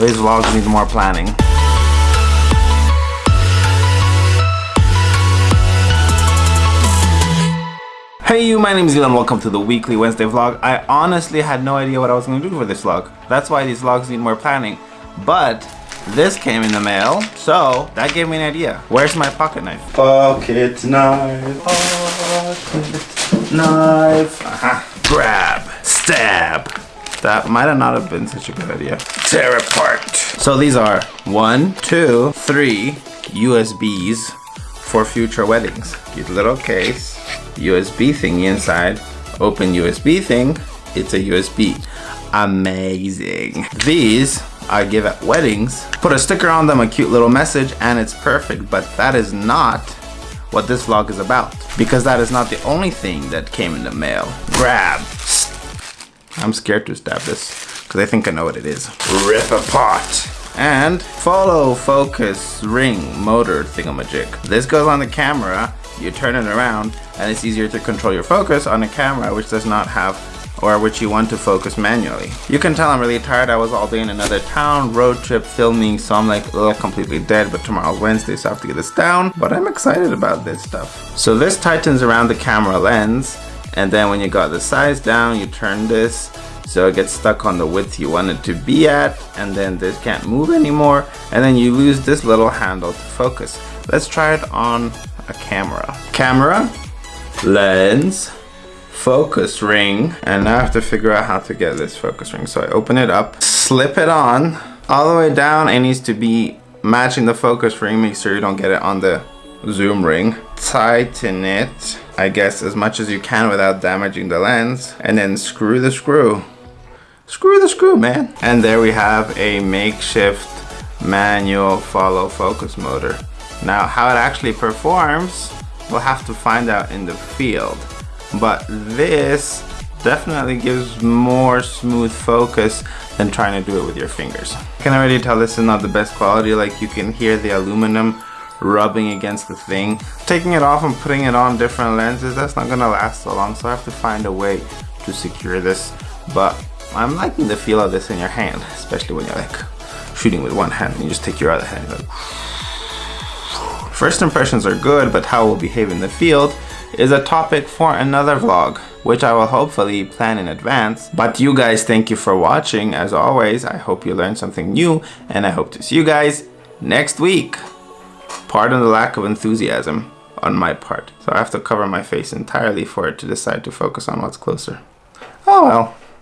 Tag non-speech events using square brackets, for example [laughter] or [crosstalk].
These vlogs need more planning. Hey you, my name is Elon, welcome to the weekly Wednesday vlog. I honestly had no idea what I was going to do for this vlog. That's why these vlogs need more planning. But this came in the mail, so that gave me an idea. Where's my pocket knife? Pocket knife, pocket knife. Aha. Grab, stab. That might have not have been such a good idea. Tear apart. So these are one, two, three USBs for future weddings. Cute little case, USB thingy inside, open USB thing, it's a USB. Amazing. These I give at weddings, put a sticker on them, a cute little message, and it's perfect, but that is not what this vlog is about because that is not the only thing that came in the mail. Grab. I'm scared to stab this because I think I know what it is. Rip apart and follow focus ring motor thingamajig. This goes on the camera, you turn it around and it's easier to control your focus on a camera which does not have or which you want to focus manually. You can tell I'm really tired. I was all day in another town, road trip, filming, so I'm like, ugh, completely dead, but tomorrow's Wednesday, so I have to get this down. But I'm excited about this stuff. So this tightens around the camera lens, and then when you got the size down, you turn this so it gets stuck on the width you want it to be at and then this can't move anymore. And then you lose this little handle to focus. Let's try it on a camera. Camera lens focus ring. And now I have to figure out how to get this focus ring. So I open it up slip it on all the way down. It needs to be matching the focus ring. Make sure you don't get it on the zoom ring. Tighten it I guess as much as you can without damaging the lens and then screw the screw screw the screw, man. And there we have a makeshift manual follow focus motor. Now, how it actually performs, we'll have to find out in the field. But this definitely gives more smooth focus than trying to do it with your fingers. I can already tell this is not the best quality, like you can hear the aluminum rubbing against the thing. Taking it off and putting it on different lenses, that's not gonna last so long, so I have to find a way to secure this. But I'm liking the feel of this in your hand, especially when you're like shooting with one hand and you just take your other hand. Like, [sighs] First impressions are good, but how it will behave in the field is a topic for another vlog, which I will hopefully plan in advance. But you guys, thank you for watching. As always, I hope you learned something new and I hope to see you guys next week. Pardon the lack of enthusiasm on my part. So I have to cover my face entirely for it to decide to focus on what's closer. Oh well.